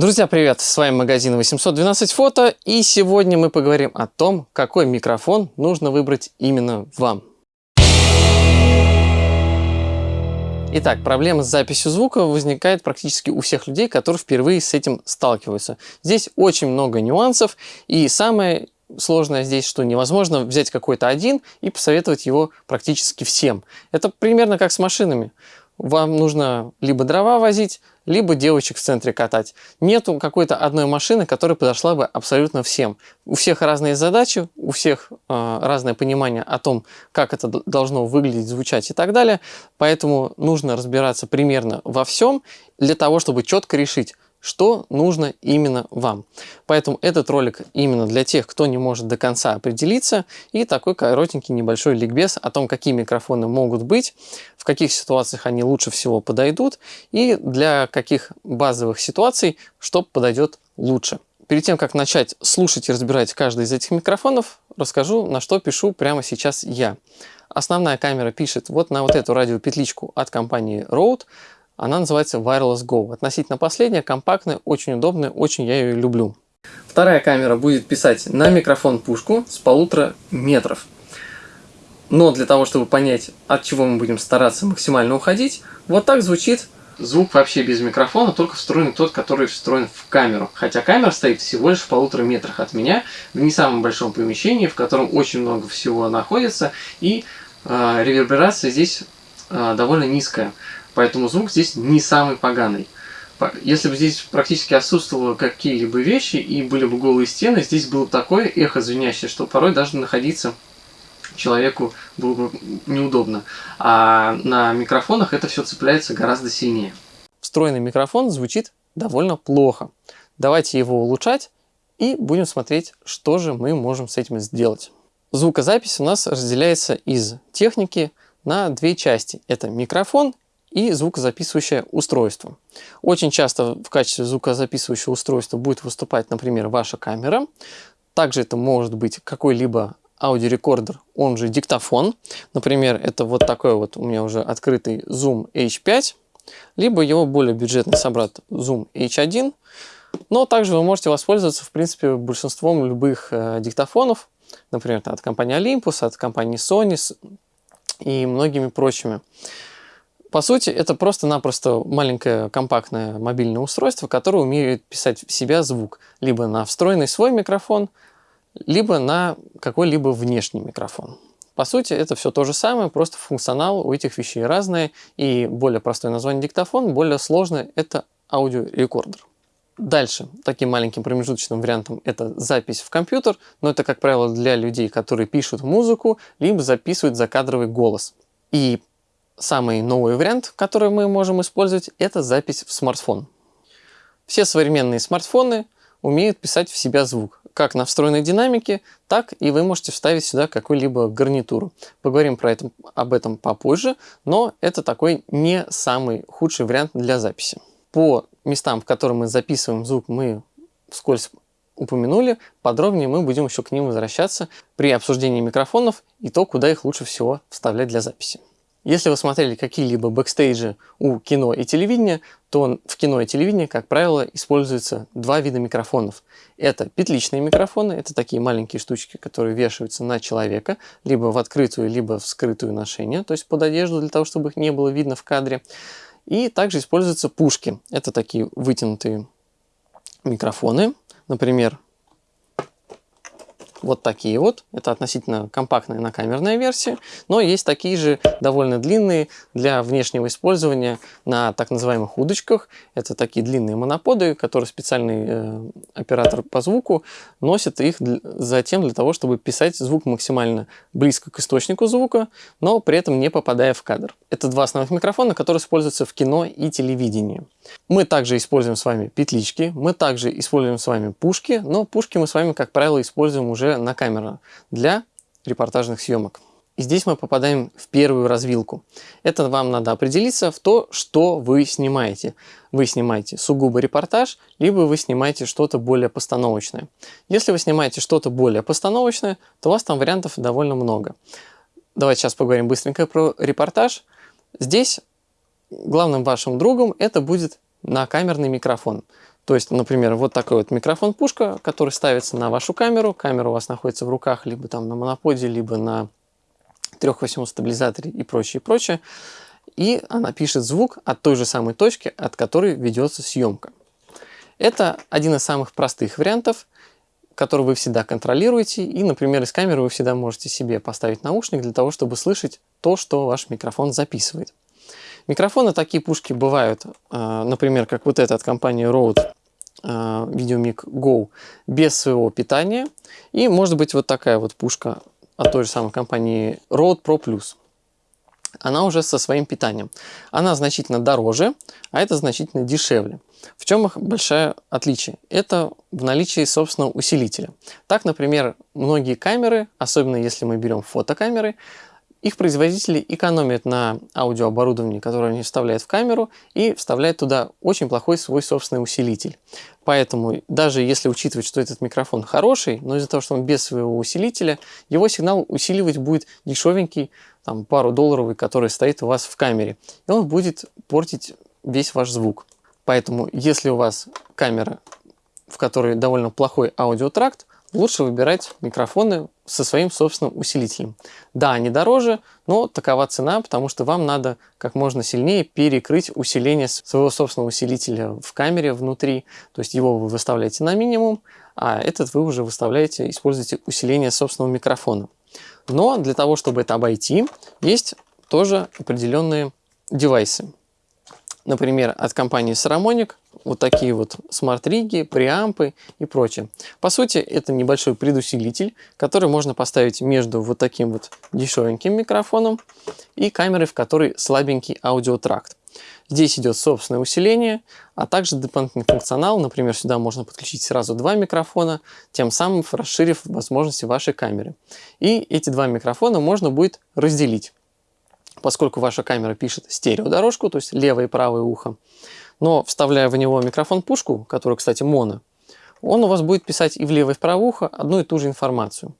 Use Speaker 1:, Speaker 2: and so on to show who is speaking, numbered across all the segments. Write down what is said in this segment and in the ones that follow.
Speaker 1: Друзья, привет! С вами магазин 812 фото и сегодня мы поговорим о том, какой микрофон нужно выбрать именно вам. Итак, проблема с записью звука возникает практически у всех людей, которые впервые с этим сталкиваются. Здесь очень много нюансов и самое сложное здесь, что невозможно взять какой-то один и посоветовать его практически всем. Это примерно как с машинами вам нужно либо дрова возить, либо девочек в центре катать. Нету какой-то одной машины, которая подошла бы абсолютно всем. У всех разные задачи, у всех э, разное понимание о том, как это должно выглядеть, звучать и так далее. Поэтому нужно разбираться примерно во всем для того, чтобы четко решить, что нужно именно вам. Поэтому этот ролик именно для тех, кто не может до конца определиться, и такой коротенький небольшой ликбез о том, какие микрофоны могут быть, в каких ситуациях они лучше всего подойдут, и для каких базовых ситуаций что подойдет лучше. Перед тем, как начать слушать и разбирать каждый из этих микрофонов, расскажу, на что пишу прямо сейчас я. Основная камера пишет вот на вот эту радиопетличку от компании Rode, она называется Wireless Go. Относительно последняя, компактная, очень удобная, очень я ее люблю. Вторая камера будет писать на микрофон пушку с полутора метров. Но для того, чтобы понять, от чего мы будем стараться максимально уходить, вот так звучит звук вообще без микрофона, только встроенный тот, который встроен в камеру. Хотя камера стоит всего лишь в полутора метрах от меня, в не самом большом помещении, в котором очень много всего находится, и э, реверберация здесь э, довольно низкая. Поэтому звук здесь не самый поганый. Если бы здесь практически отсутствовало какие-либо вещи и были бы голые стены, здесь было бы такое эхо звенящее, что порой даже находиться человеку было бы неудобно. А на микрофонах это все цепляется гораздо сильнее. Встроенный микрофон звучит довольно плохо. Давайте его улучшать и будем смотреть, что же мы можем с этим сделать. Звукозапись у нас разделяется из техники на две части. Это микрофон и звукозаписывающее устройство. Очень часто в качестве звукозаписывающего устройства будет выступать, например, ваша камера. Также это может быть какой-либо аудиорекордер, он же диктофон. Например, это вот такой вот у меня уже открытый Zoom H5, либо его более бюджетный собрат Zoom H1. Но также вы можете воспользоваться, в принципе, большинством любых э, диктофонов, например, от компании Olympus, от компании Sony и многими прочими. По сути, это просто-напросто маленькое компактное мобильное устройство, которое умеет писать в себя звук либо на встроенный свой микрофон, либо на какой-либо внешний микрофон. По сути, это все то же самое, просто функционал у этих вещей разный, и более простое название диктофон, более сложное – это аудиорекордер. Дальше, таким маленьким промежуточным вариантом, это запись в компьютер, но это, как правило, для людей, которые пишут музыку, либо записывают закадровый голос. И Самый новый вариант, который мы можем использовать, это запись в смартфон. Все современные смартфоны умеют писать в себя звук, как на встроенной динамике, так и вы можете вставить сюда какую-либо гарнитуру. Поговорим про это, об этом попозже, но это такой не самый худший вариант для записи. По местам, в которых мы записываем звук, мы вскользь упомянули, подробнее мы будем еще к ним возвращаться при обсуждении микрофонов и то, куда их лучше всего вставлять для записи. Если вы смотрели какие-либо бэкстейджи у кино и телевидения, то в кино и телевидении, как правило, используются два вида микрофонов. Это петличные микрофоны, это такие маленькие штучки, которые вешаются на человека, либо в открытую, либо в скрытую ношение, то есть под одежду, для того, чтобы их не было видно в кадре. И также используются пушки. Это такие вытянутые микрофоны, например, вот такие вот. Это относительно компактная накамерная версия. Но есть такие же довольно длинные для внешнего использования на так называемых удочках. Это такие длинные моноподы, которые специальный э, оператор по звуку носит их затем для того, чтобы писать звук максимально близко к источнику звука, но при этом не попадая в кадр. Это два основных микрофона, которые используются в кино и телевидении. Мы также используем с вами петлички, мы также используем с вами пушки, но пушки мы с вами, как правило, используем уже на камеру для репортажных съемок. И здесь мы попадаем в первую развилку. Это вам надо определиться в то, что вы снимаете. Вы снимаете сугубо репортаж, либо вы снимаете что-то более постановочное. Если вы снимаете что-то более постановочное, то у вас там вариантов довольно много. Давайте сейчас поговорим быстренько про репортаж. Здесь главным вашим другом это будет на камерный микрофон. То есть, например, вот такой вот микрофон-пушка, который ставится на вашу камеру. Камера у вас находится в руках либо там на моноподе, либо на трехосевом стабилизаторе и прочее, прочее. И она пишет звук от той же самой точки, от которой ведется съемка. Это один из самых простых вариантов, который вы всегда контролируете. И, например, из камеры вы всегда можете себе поставить наушник для того, чтобы слышать то, что ваш микрофон записывает. Микрофоны такие пушки бывают, а, например, как вот эта от компании Rode VideoMic Go без своего питания. И может быть вот такая вот пушка от той же самой компании Rode Pro Plus. Она уже со своим питанием. Она значительно дороже, а это значительно дешевле. В чем их большое отличие? Это в наличии собственного усилителя. Так, например, многие камеры, особенно если мы берем фотокамеры, их производители экономят на аудиооборудовании, которое они вставляют в камеру, и вставляют туда очень плохой свой собственный усилитель. Поэтому даже если учитывать, что этот микрофон хороший, но из-за того, что он без своего усилителя, его сигнал усиливать будет дешевенький, там, пару долларовый, который стоит у вас в камере. И он будет портить весь ваш звук. Поэтому если у вас камера, в которой довольно плохой аудиотракт, лучше выбирать микрофоны со своим собственным усилителем. Да, они дороже, но такова цена, потому что вам надо как можно сильнее перекрыть усиление своего собственного усилителя в камере внутри. То есть его вы выставляете на минимум, а этот вы уже выставляете, используете усиление собственного микрофона. Но для того, чтобы это обойти, есть тоже определенные девайсы. Например, от компании Saramonic вот такие вот смарт-риги, преампы и прочее. По сути, это небольшой предусилитель, который можно поставить между вот таким вот дешевеньким микрофоном и камерой, в которой слабенький аудиотракт. Здесь идет собственное усиление, а также дополнительный функционал. Например, сюда можно подключить сразу два микрофона, тем самым расширив возможности вашей камеры. И эти два микрофона можно будет разделить. Поскольку ваша камера пишет стереодорожку, то есть левое и правое ухо, но вставляя в него микрофон-пушку, который, кстати, моно, он у вас будет писать и в левое, и в правое ухо одну и ту же информацию.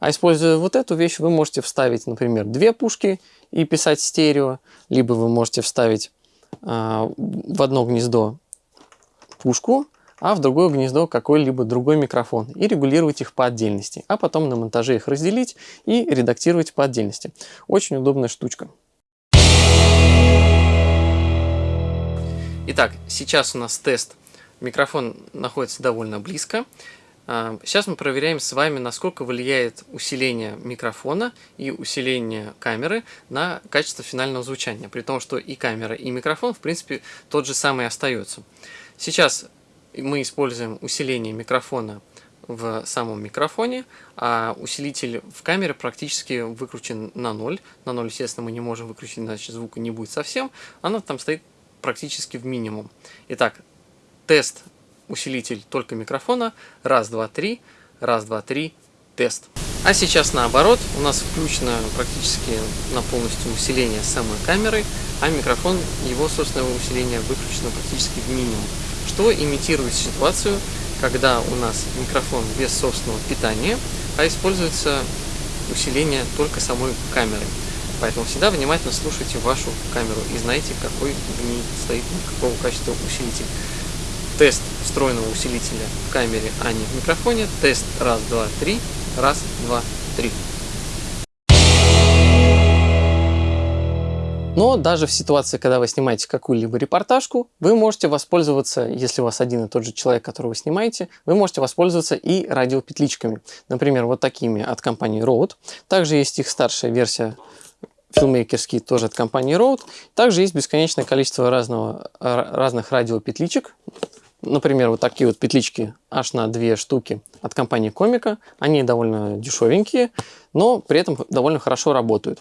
Speaker 1: А используя вот эту вещь, вы можете вставить, например, две пушки и писать стерео, либо вы можете вставить э, в одно гнездо пушку, а в другое гнездо какой-либо другой микрофон и регулировать их по отдельности, а потом на монтаже их разделить и редактировать по отдельности. Очень удобная штучка. Итак, сейчас у нас тест. Микрофон находится довольно близко. А, сейчас мы проверяем с вами, насколько влияет усиление микрофона и усиление камеры на качество финального звучания. При том, что и камера, и микрофон, в принципе, тот же самый остается. Сейчас мы используем усиление микрофона в самом микрофоне, а усилитель в камере практически выкручен на ноль. На ноль, естественно, мы не можем выключить, иначе звука не будет совсем. Она там стоит практически в минимум. Итак, тест усилитель только микрофона. Раз, два, три. Раз, два, три. Тест. А сейчас наоборот, у нас включено практически на полностью усиление самой камеры, а микрофон, его собственного усиления выключено практически в минимум, что имитирует ситуацию, когда у нас микрофон без собственного питания, а используется усиление только самой камеры. Поэтому всегда внимательно слушайте вашу камеру и знайте, какой в ней стоит, какого качества усилитель. Тест встроенного усилителя в камере, а не в микрофоне. Тест раз, два, три. Раз, два, три. Но даже в ситуации, когда вы снимаете какую-либо репортажку, вы можете воспользоваться, если у вас один и тот же человек, которого вы снимаете, вы можете воспользоваться и радиопетличками. Например, вот такими от компании Rode. Также есть их старшая версия филмейкерский тоже от компании Rode. Также есть бесконечное количество разного, разных радиопетличек. Например, вот такие вот петлички аж на две штуки от компании Комика. Они довольно дешевенькие, но при этом довольно хорошо работают.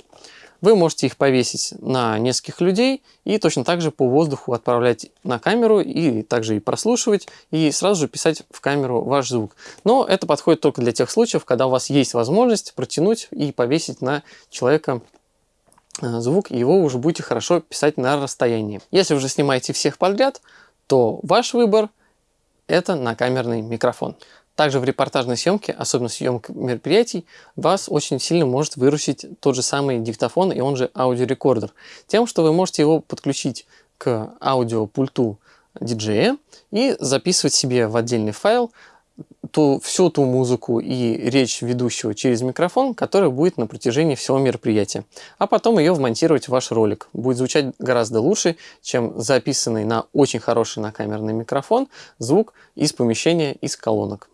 Speaker 1: Вы можете их повесить на нескольких людей и точно так же по воздуху отправлять на камеру и также и прослушивать, и сразу же писать в камеру ваш звук. Но это подходит только для тех случаев, когда у вас есть возможность протянуть и повесить на человека Э, звук, его уже будете хорошо писать на расстоянии. Если уже снимаете всех подряд, то ваш выбор это накамерный микрофон. Также в репортажной съемке, особенно съемке мероприятий, вас очень сильно может выручить тот же самый диктофон и он же аудиорекордер. Тем, что вы можете его подключить к аудиопульту диджея и записывать себе в отдельный файл ту, всю ту музыку и речь ведущего через микрофон, которая будет на протяжении всего мероприятия. А потом ее вмонтировать в ваш ролик. Будет звучать гораздо лучше, чем записанный на очень хороший накамерный микрофон звук из помещения, из колонок.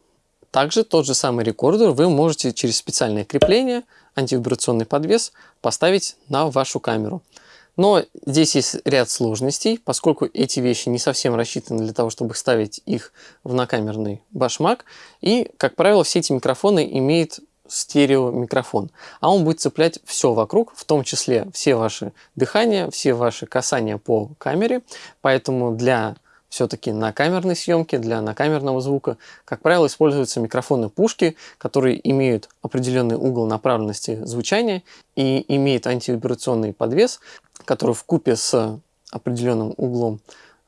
Speaker 1: Также тот же самый рекордер вы можете через специальное крепление, антивибрационный подвес поставить на вашу камеру. Но здесь есть ряд сложностей, поскольку эти вещи не совсем рассчитаны для того, чтобы ставить их в накамерный башмак. И, как правило, все эти микрофоны имеют стереомикрофон, а он будет цеплять все вокруг, в том числе все ваши дыхания, все ваши касания по камере. Поэтому для все-таки на камерной съемке, для накамерного звука, как правило, используются микрофоны пушки, которые имеют определенный угол направленности звучания и имеют антивибрационный подвес, который в купе с определенным углом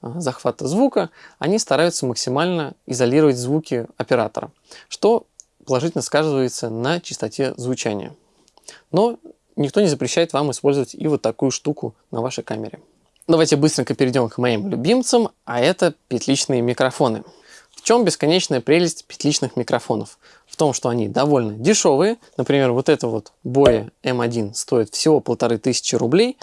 Speaker 1: а, захвата звука, они стараются максимально изолировать звуки оператора, что положительно сказывается на частоте звучания. Но никто не запрещает вам использовать и вот такую штуку на вашей камере. Давайте быстренько перейдем к моим любимцам, а это петличные микрофоны. В чем бесконечная прелесть петличных микрофонов? В том, что они довольно дешевые. Например, вот это вот Boya M1 стоит всего полторы тысячи рублей.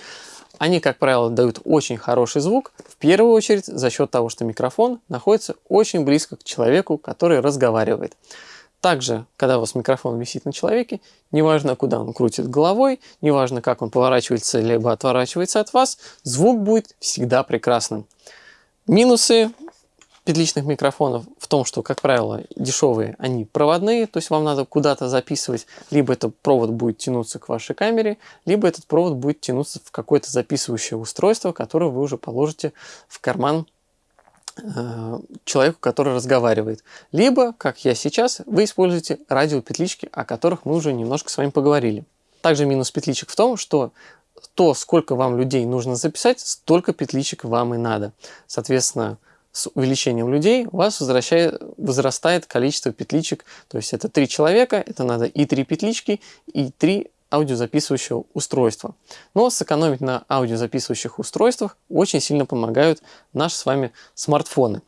Speaker 1: Они, как правило, дают очень хороший звук, в первую очередь за счет того, что микрофон находится очень близко к человеку, который разговаривает. Также, когда у вас микрофон висит на человеке, неважно, куда он крутит головой, неважно, как он поворачивается либо отворачивается от вас, звук будет всегда прекрасным. Минусы петличных микрофонов в том, что, как правило, дешевые, они проводные, то есть вам надо куда-то записывать, либо этот провод будет тянуться к вашей камере, либо этот провод будет тянуться в какое-то записывающее устройство, которое вы уже положите в карман человеку, который разговаривает. Либо, как я сейчас, вы используете радиопетлички, о которых мы уже немножко с вами поговорили. Также минус петличек в том, что то, сколько вам людей нужно записать, столько петличек вам и надо. Соответственно, с увеличением людей у вас возрастает количество петличек. То есть это три человека, это надо и три петлички, и три аудиозаписывающего устройства. Но сэкономить на аудиозаписывающих устройствах очень сильно помогают наши с вами смартфоны.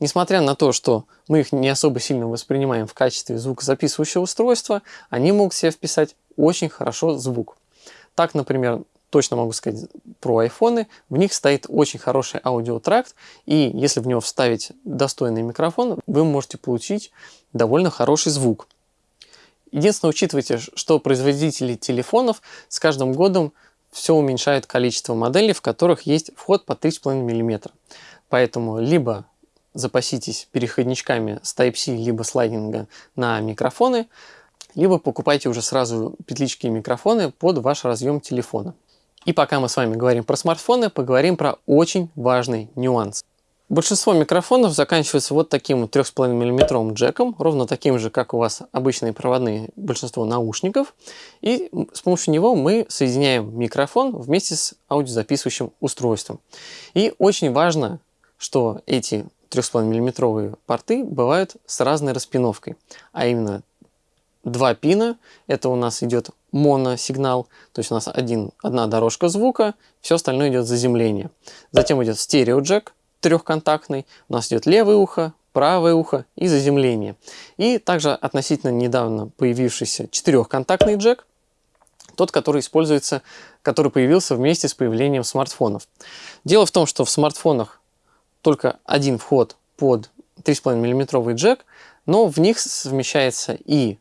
Speaker 1: Несмотря на то, что мы их не особо сильно воспринимаем в качестве звукозаписывающего устройства, они могут себе вписать очень хорошо звук. Так, например, точно могу сказать про айфоны, в них стоит очень хороший аудиотракт, и если в него вставить достойный микрофон, вы можете получить довольно хороший звук. Единственное, учитывайте, что производители телефонов с каждым годом все уменьшают количество моделей, в которых есть вход по 3,5 мм. Поэтому либо запаситесь переходничками с Type-C, либо слайдинга на микрофоны, либо покупайте уже сразу петлички и микрофоны под ваш разъем телефона. И пока мы с вами говорим про смартфоны, поговорим про очень важный нюанс. Большинство микрофонов заканчивается вот таким 3,5 мм джеком, ровно таким же, как у вас обычные проводные большинство наушников. И с помощью него мы соединяем микрофон вместе с аудиозаписывающим устройством. И очень важно, что эти 3,5 мм порты бывают с разной распиновкой, а именно два пина, это у нас идет моносигнал, то есть у нас один, одна дорожка звука, все остальное идет заземление. Затем идет стереоджек, трехконтактный, у нас идет левое ухо, правое ухо и заземление. И также относительно недавно появившийся четырехконтактный джек, тот, который используется, который появился вместе с появлением смартфонов. Дело в том, что в смартфонах только один вход под 3,5 мм джек, но в них совмещается и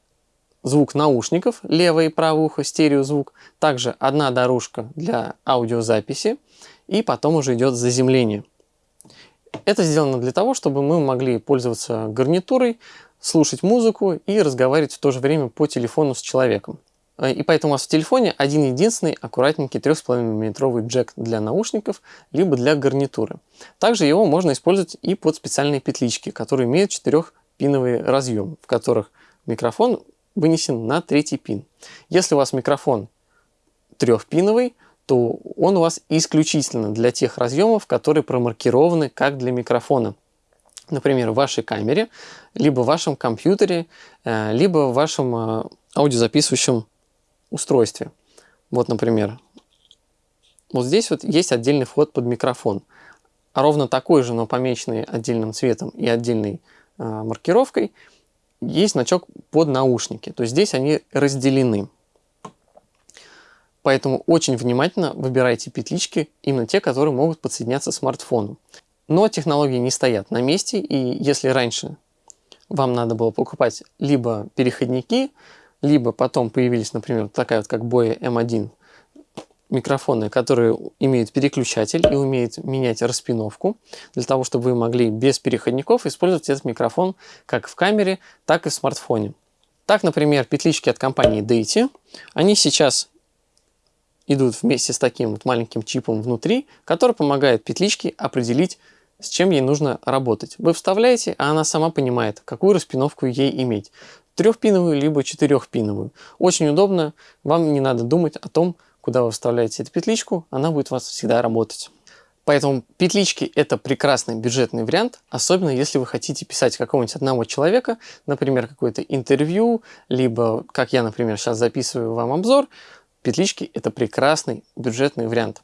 Speaker 1: звук наушников, левое и правое ухо, стереозвук, также одна дорожка для аудиозаписи, и потом уже идет заземление. Это сделано для того, чтобы мы могли пользоваться гарнитурой, слушать музыку и разговаривать в то же время по телефону с человеком. Э, и поэтому у вас в телефоне один единственный аккуратненький 3,5 мм джек для наушников, либо для гарнитуры. Также его можно использовать и под специальные петлички, которые имеют 4-пиновый разъем, в которых микрофон вынесен на третий пин. Если у вас микрофон трехпиновый, то он у вас исключительно для тех разъемов, которые промаркированы как для микрофона. Например, в вашей камере, либо в вашем компьютере, э, либо в вашем э, аудиозаписывающем устройстве. Вот, например, вот здесь вот есть отдельный вход под микрофон. ровно такой же, но помеченный отдельным цветом и отдельной э, маркировкой, есть значок под наушники. То есть здесь они разделены. Поэтому очень внимательно выбирайте петлички, именно те, которые могут подсоединяться к смартфону. Но технологии не стоят на месте, и если раньше вам надо было покупать либо переходники, либо потом появились, например, такая вот как Boya M1 микрофоны, которые имеют переключатель и умеют менять распиновку, для того, чтобы вы могли без переходников использовать этот микрофон как в камере, так и в смартфоне. Так, например, петлички от компании Deity, они сейчас идут вместе с таким вот маленьким чипом внутри, который помогает петличке определить, с чем ей нужно работать. Вы вставляете, а она сама понимает, какую распиновку ей иметь. Трехпиновую, либо четырехпиновую. Очень удобно, вам не надо думать о том, куда вы вставляете эту петличку, она будет у вас всегда работать. Поэтому петлички это прекрасный бюджетный вариант, особенно если вы хотите писать какого-нибудь одного человека, например, какое-то интервью, либо, как я, например, сейчас записываю вам обзор, петлички это прекрасный бюджетный вариант.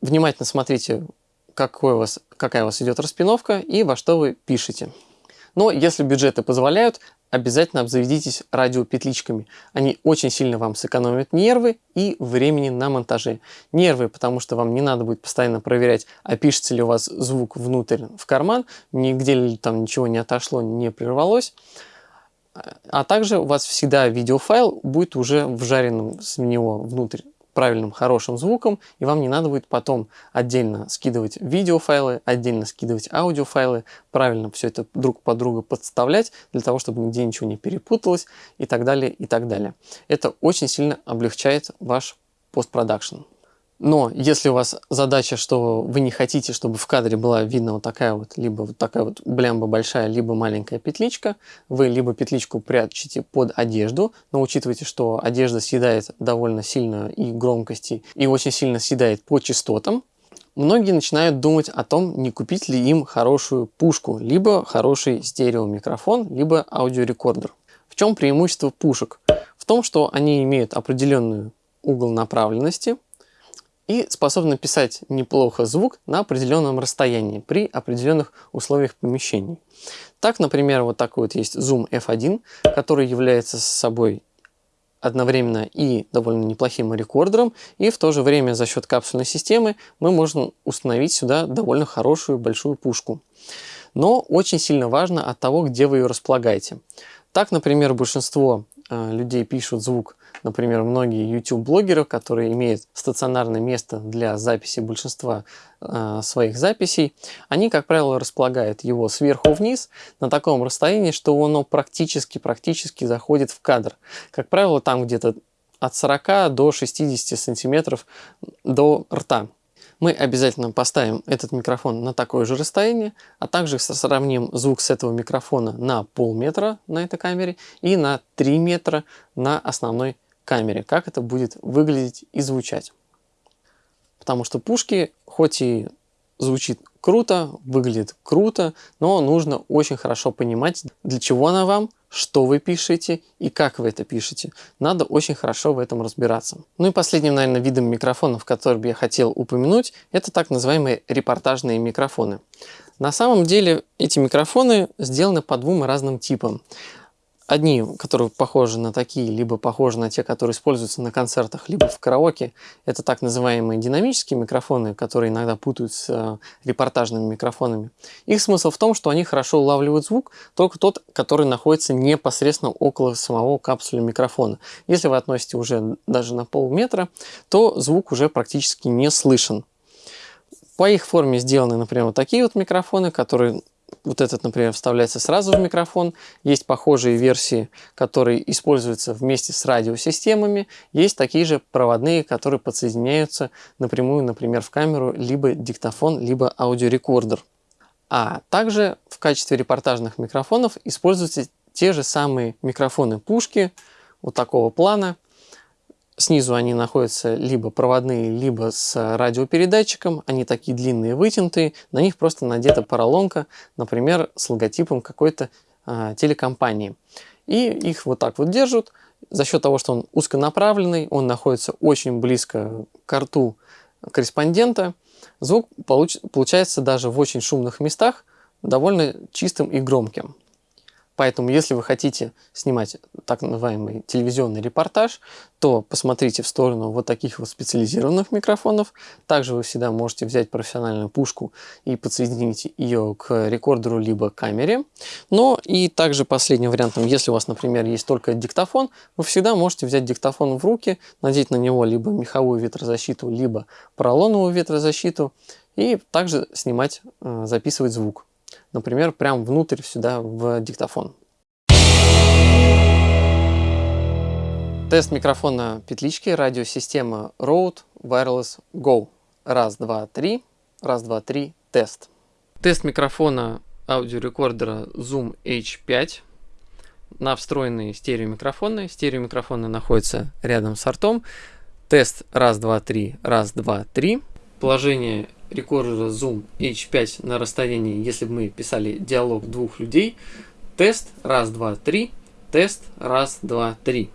Speaker 1: Внимательно смотрите, какой у вас, какая у вас идет распиновка и во что вы пишете. Но если бюджеты позволяют, обязательно обзаведитесь радиопетличками. Они очень сильно вам сэкономят нервы и времени на монтаже. Нервы, потому что вам не надо будет постоянно проверять, а пишется ли у вас звук внутрь в карман, нигде ли там ничего не отошло, не прервалось. А также у вас всегда видеофайл будет уже вжаренным с него внутрь правильным, хорошим звуком, и вам не надо будет потом отдельно скидывать видеофайлы, отдельно скидывать аудиофайлы, правильно все это друг под друга подставлять, для того, чтобы нигде ничего не перепуталось и так далее, и так далее. Это очень сильно облегчает ваш постпродакшн. Но если у вас задача, что вы не хотите, чтобы в кадре была видна вот такая вот, либо вот такая вот блямба большая, либо маленькая петличка, вы либо петличку прячете под одежду, но учитывайте, что одежда съедает довольно сильно и громкости, и очень сильно съедает по частотам, многие начинают думать о том, не купить ли им хорошую пушку, либо хороший стереомикрофон, либо аудиорекордер. В чем преимущество пушек? В том, что они имеют определенную угол направленности – и способны писать неплохо звук на определенном расстоянии при определенных условиях помещений. Так, например, вот такой вот есть Zoom F1, который является собой одновременно и довольно неплохим рекордером, и в то же время за счет капсульной системы мы можем установить сюда довольно хорошую большую пушку. Но очень сильно важно от того, где вы ее располагаете. Так, например, большинство э, людей пишут звук Например, многие YouTube-блогеры, которые имеют стационарное место для записи большинства э, своих записей, они, как правило, располагают его сверху вниз на таком расстоянии, что оно практически-практически заходит в кадр. Как правило, там где-то от 40 до 60 сантиметров до рта мы обязательно поставим этот микрофон на такое же расстояние, а также сравним звук с этого микрофона на полметра на этой камере и на 3 метра на основной камере, как это будет выглядеть и звучать. Потому что пушки, хоть и звучит круто, выглядит круто, но нужно очень хорошо понимать, для чего она вам, что вы пишете и как вы это пишете. Надо очень хорошо в этом разбираться. Ну и последним, наверное, видом микрофонов, который бы я хотел упомянуть, это так называемые репортажные микрофоны. На самом деле эти микрофоны сделаны по двум разным типам. Одни, которые похожи на такие, либо похожи на те, которые используются на концертах, либо в караоке, это так называемые динамические микрофоны, которые иногда путают с э, репортажными микрофонами. Их смысл в том, что они хорошо улавливают звук, только тот, который находится непосредственно около самого капсуля микрофона. Если вы относите уже даже на полметра, то звук уже практически не слышен. По их форме сделаны, например, вот такие вот микрофоны, которые вот этот, например, вставляется сразу в микрофон. Есть похожие версии, которые используются вместе с радиосистемами. Есть такие же проводные, которые подсоединяются напрямую, например, в камеру, либо диктофон, либо аудиорекордер. А также в качестве репортажных микрофонов используются те же самые микрофоны-пушки вот такого плана – Снизу они находятся либо проводные, либо с радиопередатчиком. Они такие длинные, вытянутые. На них просто надета поролонка, например, с логотипом какой-то а, телекомпании. И их вот так вот держат. За счет того, что он узконаправленный, он находится очень близко к рту корреспондента. звук получ получается даже в очень шумных местах довольно чистым и громким. Поэтому, если вы хотите снимать так называемый телевизионный репортаж, то посмотрите в сторону вот таких вот специализированных микрофонов. Также вы всегда можете взять профессиональную пушку и подсоединить ее к рекордеру либо камере. Но и также последним вариантом, если у вас, например, есть только диктофон, вы всегда можете взять диктофон в руки, надеть на него либо меховую ветрозащиту, либо поролоновую ветрозащиту и также снимать, э, записывать звук например, прям внутрь сюда в диктофон. Тест микрофона петлички радиосистема Rode Wireless Go. Раз, два, три. Раз, два, три. Тест. Тест микрофона аудиорекордера Zoom H5 на встроенные стереомикрофоны. Стереомикрофоны находятся рядом с ртом. Тест раз, два, три, раз, два, три. Положение рекордера Zoom H5 на расстоянии, если бы мы писали диалог двух людей. Тест, раз, два, три. Тест, раз, два, три.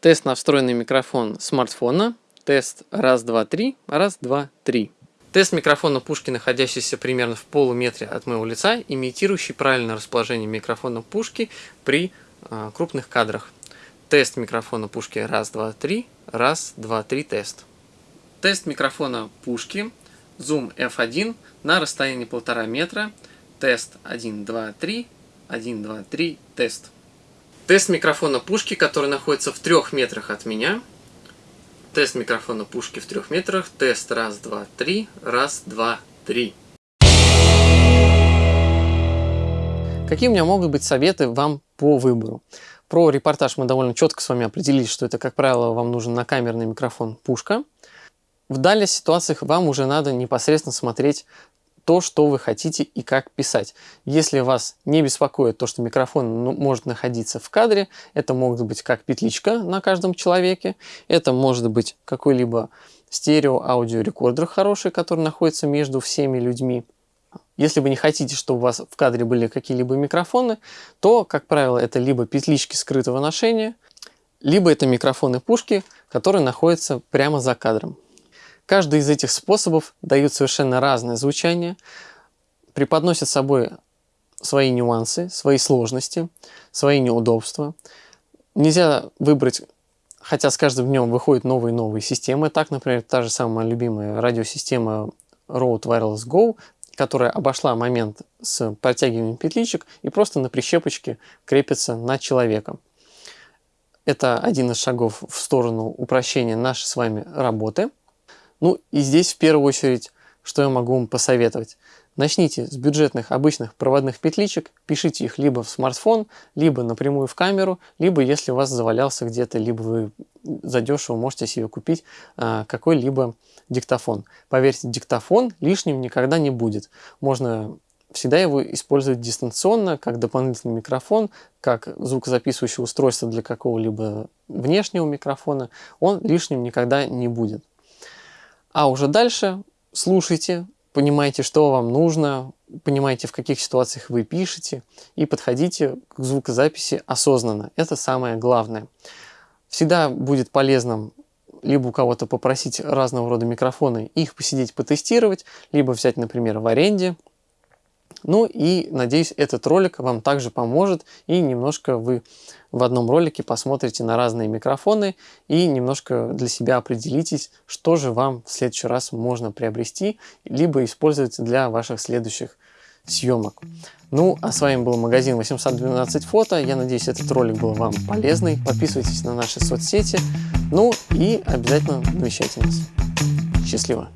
Speaker 1: Тест на встроенный микрофон смартфона. Тест, раз, два, три. Раз, два, три. Тест микрофона пушки, находящийся примерно в полуметре от моего лица, имитирующий правильное расположение микрофона пушки при э, крупных кадрах. Тест микрофона пушки раз, два, три. Раз, два, три, тест. Тест микрофона пушки Zoom F1 на расстоянии полтора метра. Тест 1, 2, 3. 1, 2, 3. Тест. Тест микрофона пушки, который находится в трех метрах от меня. Тест микрофона пушки в трех метрах. Тест раз, два, три. Раз, два, три. Какие у меня могут быть советы вам по выбору? Про репортаж мы довольно четко с вами определились, что это, как правило, вам нужен накамерный микрофон пушка. В далее ситуациях вам уже надо непосредственно смотреть то, что вы хотите и как писать. Если вас не беспокоит то, что микрофон ну, может находиться в кадре, это может быть как петличка на каждом человеке, это может быть какой-либо стерео-аудиорекордер хороший, который находится между всеми людьми. Если вы не хотите, чтобы у вас в кадре были какие-либо микрофоны, то, как правило, это либо петлички скрытого ношения, либо это микрофоны пушки, которые находятся прямо за кадром. Каждый из этих способов дают совершенно разное звучание, преподносят собой свои нюансы, свои сложности, свои неудобства. Нельзя выбрать, хотя с каждым днем выходят новые и новые системы. Так, например, та же самая любимая радиосистема Rode Wireless Go, которая обошла момент с протягиванием петличек и просто на прищепочке крепится на человека. Это один из шагов в сторону упрощения нашей с вами работы – ну и здесь в первую очередь, что я могу вам посоветовать. Начните с бюджетных обычных проводных петличек, пишите их либо в смартфон, либо напрямую в камеру, либо если у вас завалялся где-то, либо вы задешево можете себе купить а, какой-либо диктофон. Поверьте, диктофон лишним никогда не будет. Можно всегда его использовать дистанционно, как дополнительный микрофон, как звукозаписывающее устройство для какого-либо внешнего микрофона. Он лишним никогда не будет. А уже дальше слушайте, понимаете, что вам нужно, понимаете, в каких ситуациях вы пишете, и подходите к звукозаписи осознанно. Это самое главное. Всегда будет полезным либо у кого-то попросить разного рода микрофоны, их посидеть, потестировать, либо взять, например, в аренде. Ну и, надеюсь, этот ролик вам также поможет, и немножко вы в одном ролике посмотрите на разные микрофоны и немножко для себя определитесь, что же вам в следующий раз можно приобрести, либо использовать для ваших следующих съемок. Ну, а с вами был магазин 812 фото. Я надеюсь, этот ролик был вам полезный. Подписывайтесь на наши соцсети. Ну и обязательно навещайте нас. Счастливо!